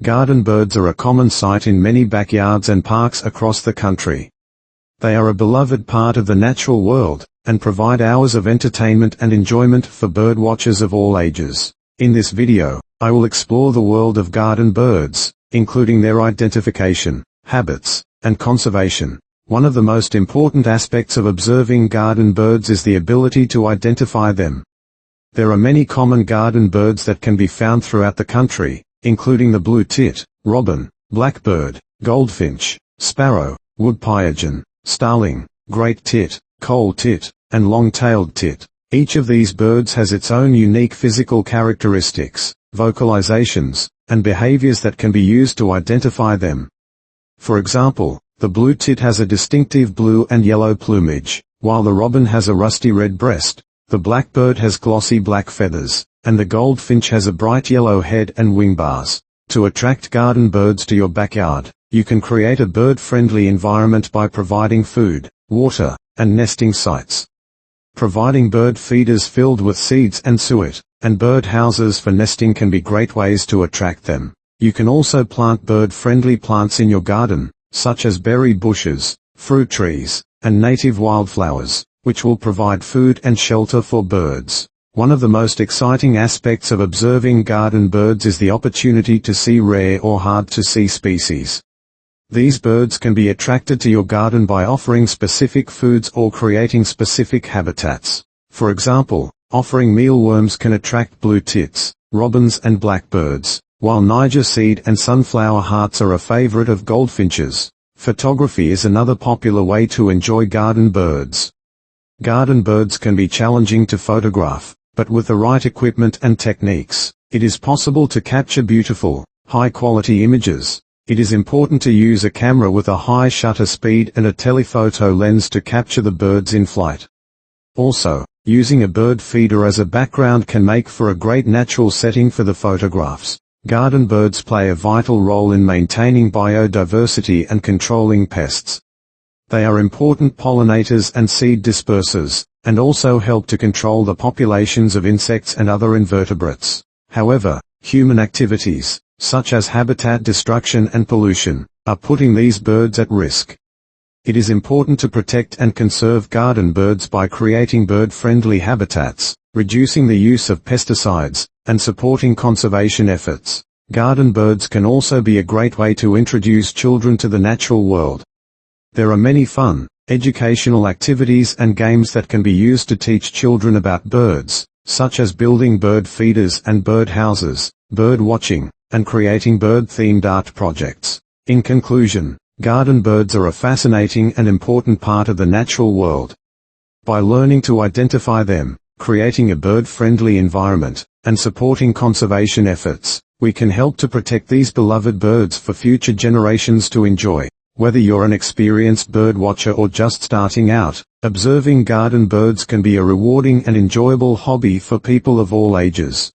Garden birds are a common sight in many backyards and parks across the country. They are a beloved part of the natural world, and provide hours of entertainment and enjoyment for bird watchers of all ages. In this video, I will explore the world of garden birds, including their identification, habits, and conservation. One of the most important aspects of observing garden birds is the ability to identify them. There are many common garden birds that can be found throughout the country, including the blue tit, robin, blackbird, goldfinch, sparrow, wood pigeon, starling, great tit, coal tit, and long-tailed tit. Each of these birds has its own unique physical characteristics, vocalizations, and behaviors that can be used to identify them. For example, the blue tit has a distinctive blue and yellow plumage, while the robin has a rusty red breast, the blackbird has glossy black feathers, and the goldfinch has a bright yellow head and wing bars. To attract garden birds to your backyard, you can create a bird-friendly environment by providing food, water, and nesting sites. Providing bird feeders filled with seeds and suet, and bird houses for nesting can be great ways to attract them. You can also plant bird-friendly plants in your garden, such as berry bushes, fruit trees, and native wildflowers, which will provide food and shelter for birds. One of the most exciting aspects of observing garden birds is the opportunity to see rare or hard-to-see species. These birds can be attracted to your garden by offering specific foods or creating specific habitats. For example, offering mealworms can attract blue tits, robins and blackbirds, while Niger seed and sunflower hearts are a favorite of goldfinches. Photography is another popular way to enjoy garden birds. Garden birds can be challenging to photograph, but with the right equipment and techniques, it is possible to capture beautiful, high-quality images. It is important to use a camera with a high shutter speed and a telephoto lens to capture the birds in flight. Also, using a bird feeder as a background can make for a great natural setting for the photographs. Garden birds play a vital role in maintaining biodiversity and controlling pests. They are important pollinators and seed dispersers, and also help to control the populations of insects and other invertebrates. However, human activities, such as habitat destruction and pollution, are putting these birds at risk. It is important to protect and conserve garden birds by creating bird-friendly habitats, reducing the use of pesticides, and supporting conservation efforts. Garden birds can also be a great way to introduce children to the natural world. There are many fun, educational activities and games that can be used to teach children about birds, such as building bird feeders and bird houses, bird watching, and creating bird-themed art projects. In conclusion, garden birds are a fascinating and important part of the natural world. By learning to identify them, creating a bird-friendly environment, and supporting conservation efforts, we can help to protect these beloved birds for future generations to enjoy. Whether you're an experienced bird watcher or just starting out, observing garden birds can be a rewarding and enjoyable hobby for people of all ages.